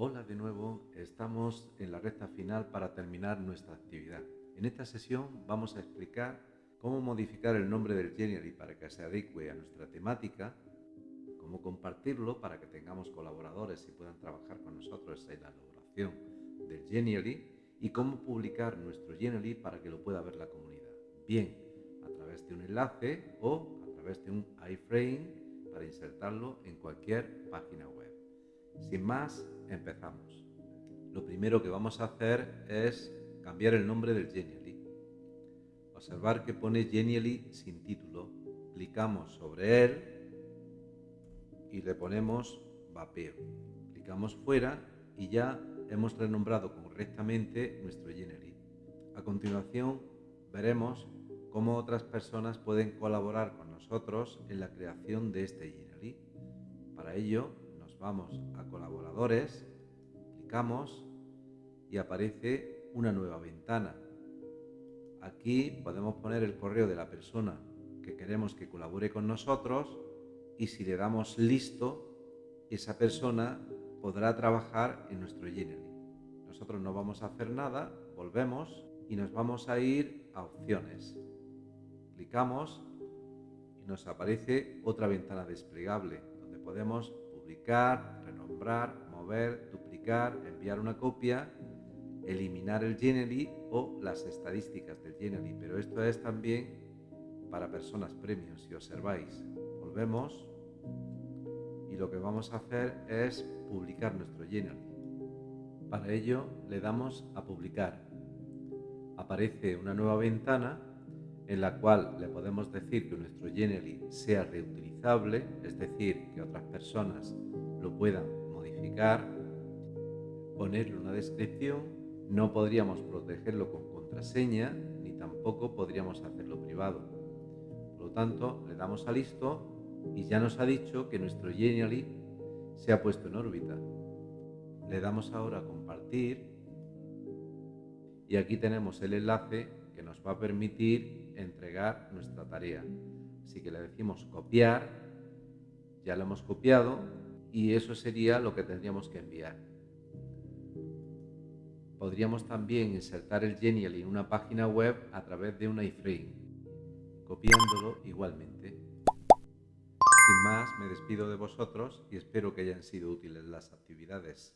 Hola de nuevo, estamos en la recta final para terminar nuestra actividad. En esta sesión vamos a explicar cómo modificar el nombre del Genially para que se adecue a nuestra temática, cómo compartirlo para que tengamos colaboradores y puedan trabajar con nosotros en la elaboración del Genially y cómo publicar nuestro Genially para que lo pueda ver la comunidad. Bien, a través de un enlace o a través de un iframe para insertarlo en cualquier página web. Sin más, empezamos. Lo primero que vamos a hacer es cambiar el nombre del Genially. Observar que pone Genially sin título. Clicamos sobre él y le ponemos vapeo. Clicamos fuera y ya hemos renombrado correctamente nuestro Genially. A continuación veremos cómo otras personas pueden colaborar con nosotros en la creación de este Genially. Para ello vamos a colaboradores, clicamos y aparece una nueva ventana. Aquí podemos poner el correo de la persona que queremos que colabore con nosotros y si le damos listo, esa persona podrá trabajar en nuestro Genially. Nosotros no vamos a hacer nada, volvemos y nos vamos a ir a opciones. Clicamos y nos aparece otra ventana desplegable donde podemos publicar, renombrar, mover, duplicar, enviar una copia, eliminar el Genially o las estadísticas del Genially. Pero esto es también para personas premios. Si observáis, volvemos y lo que vamos a hacer es publicar nuestro Genially. Para ello le damos a publicar. Aparece una nueva ventana en la cual le podemos decir que nuestro Genially sea reutilizable, es decir, que otras personas lo puedan modificar, ponerle una descripción, no podríamos protegerlo con contraseña ni tampoco podríamos hacerlo privado. Por lo tanto, le damos a listo y ya nos ha dicho que nuestro Genially se ha puesto en órbita. Le damos ahora a compartir y aquí tenemos el enlace nos va a permitir entregar nuestra tarea. Así que le decimos copiar, ya lo hemos copiado y eso sería lo que tendríamos que enviar. Podríamos también insertar el Genial en una página web a través de un iframe, copiándolo igualmente. Sin más, me despido de vosotros y espero que hayan sido útiles las actividades.